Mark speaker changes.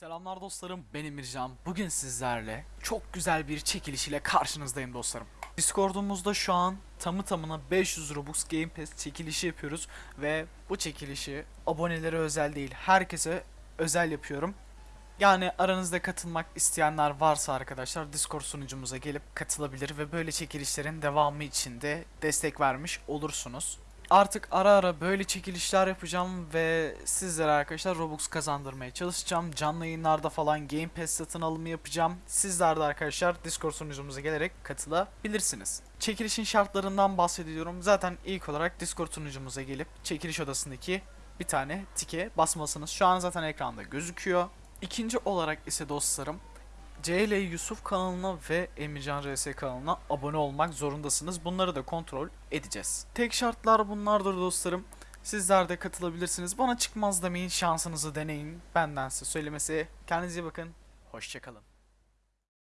Speaker 1: Selamlar dostlarım, ben Emircan. Bugün sizlerle çok güzel bir çekiliş ile karşınızdayım dostlarım. Discord'umuzda şu an tamı tamına 500 Robux Game Pass çekilişi yapıyoruz ve bu çekilişi abonelere özel değil, herkese özel yapıyorum. Yani aranızda katılmak isteyenler varsa arkadaşlar Discord sunucumuza gelip katılabilir ve böyle çekilişlerin devamı için de destek vermiş olursunuz. Artık ara ara böyle çekilişler yapacağım ve sizlere arkadaşlar Robux kazandırmaya çalışacağım. Canlı yayınlarda falan Game Pass satın alımı yapacağım. Sizler de arkadaşlar Discord sunucumuza gelerek katılabilirsiniz. Çekilişin şartlarından bahsediyorum. Zaten ilk olarak Discord sunucumuza gelip çekiliş odasındaki bir tane tike basmalısınız. Şu an zaten ekranda gözüküyor. İkinci olarak ise dostlarım CL Yusuf kanalına ve Emircan RS kanalına abone olmak zorundasınız. Bunları da kontrol edeceğiz. Tek şartlar bunlardır dostlarım. Sizler de katılabilirsiniz. Bana çıkmaz demeyin, şansınızı deneyin. Benden size söylemesi. Kendinize iyi bakın. Hoşçakalın.